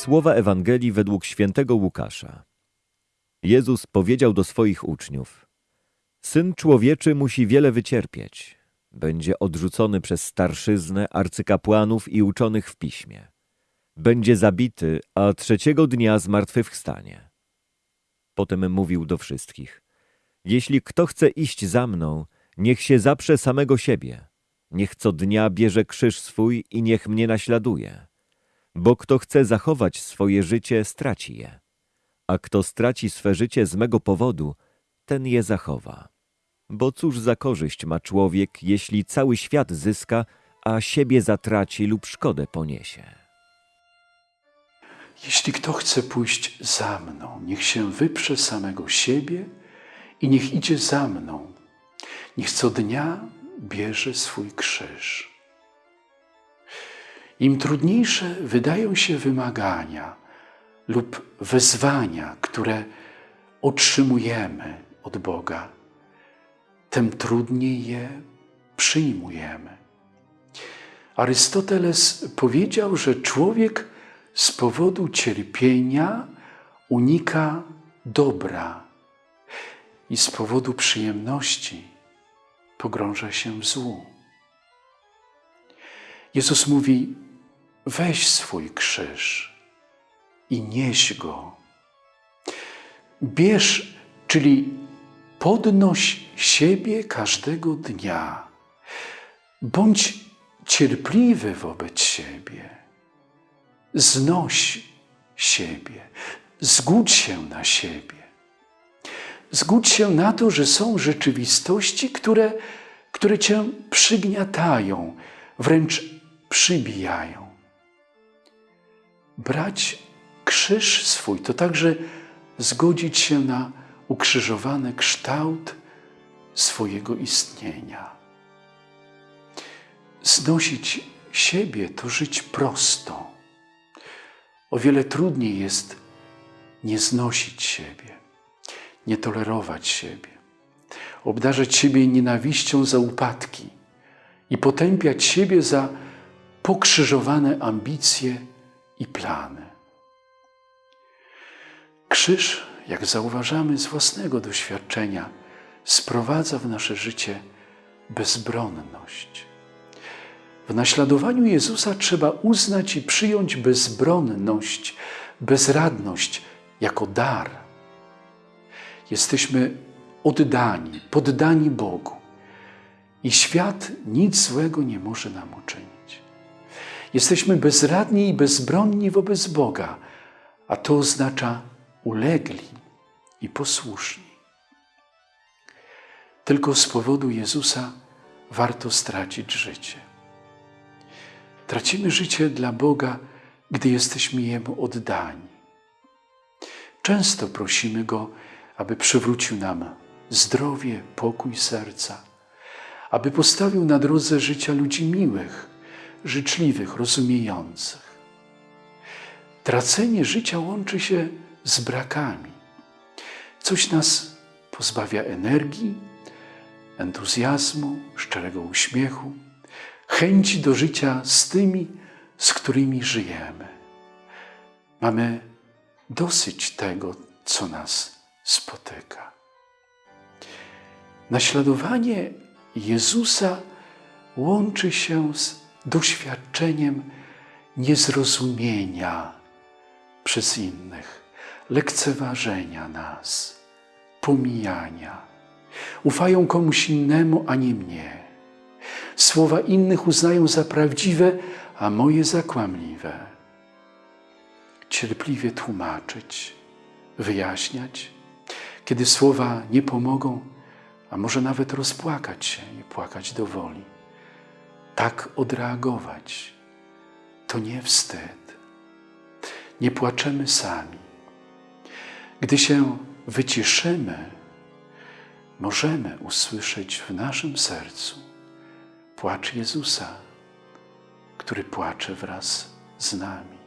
Słowa Ewangelii według świętego Łukasza. Jezus powiedział do swoich uczniów: Syn człowieczy musi wiele wycierpieć. Będzie odrzucony przez starszyznę, arcykapłanów i uczonych w piśmie. Będzie zabity, a trzeciego dnia zmartwychwstanie. Potem mówił do wszystkich: Jeśli kto chce iść za mną, niech się zaprze samego siebie. Niech co dnia bierze krzyż swój i niech mnie naśladuje. Bo kto chce zachować swoje życie, straci je. A kto straci swe życie z mego powodu, ten je zachowa. Bo cóż za korzyść ma człowiek, jeśli cały świat zyska, a siebie zatraci lub szkodę poniesie? Jeśli kto chce pójść za mną, niech się wyprze samego siebie i niech idzie za mną. Niech co dnia bierze swój krzyż. Im trudniejsze wydają się wymagania lub wezwania, które otrzymujemy od Boga, tym trudniej je przyjmujemy. Arystoteles powiedział, że człowiek z powodu cierpienia unika dobra i z powodu przyjemności pogrąża się w złu. Jezus mówi: weź swój krzyż i nieś go. Bierz, czyli podnoś siebie każdego dnia. Bądź cierpliwy wobec siebie. Znoś siebie. Zgódź się na siebie. Zgódź się na to, że są rzeczywistości, które, które cię przygniatają, wręcz przybijają. Brać krzyż swój to także zgodzić się na ukrzyżowany kształt swojego istnienia. Znosić siebie to żyć prosto. O wiele trudniej jest nie znosić siebie, nie tolerować siebie, obdarzać siebie nienawiścią za upadki i potępiać siebie za pokrzyżowane ambicje i plany. Krzyż, jak zauważamy z własnego doświadczenia, sprowadza w nasze życie bezbronność. W naśladowaniu Jezusa trzeba uznać i przyjąć bezbronność, bezradność jako dar. Jesteśmy oddani, poddani Bogu i świat nic złego nie może nam uczynić. Jesteśmy bezradni i bezbronni wobec Boga, a to oznacza ulegli i posłuszni. Tylko z powodu Jezusa warto stracić życie. Tracimy życie dla Boga, gdy jesteśmy Jemu oddani. Często prosimy Go, aby przywrócił nam zdrowie, pokój serca, aby postawił na drodze życia ludzi miłych, życzliwych, rozumiejących. Tracenie życia łączy się z brakami. Coś nas pozbawia energii, entuzjazmu, szczerego uśmiechu, chęci do życia z tymi, z którymi żyjemy. Mamy dosyć tego, co nas spotyka. Naśladowanie Jezusa łączy się z doświadczeniem niezrozumienia przez innych, lekceważenia nas, pomijania. Ufają komuś innemu, a nie mnie. Słowa innych uznają za prawdziwe, a moje za kłamliwe. Cierpliwie tłumaczyć, wyjaśniać, kiedy słowa nie pomogą, a może nawet rozpłakać się i płakać do woli. Tak odreagować to nie wstyd. Nie płaczemy sami. Gdy się wyciszymy, możemy usłyszeć w naszym sercu płacz Jezusa, który płacze wraz z nami.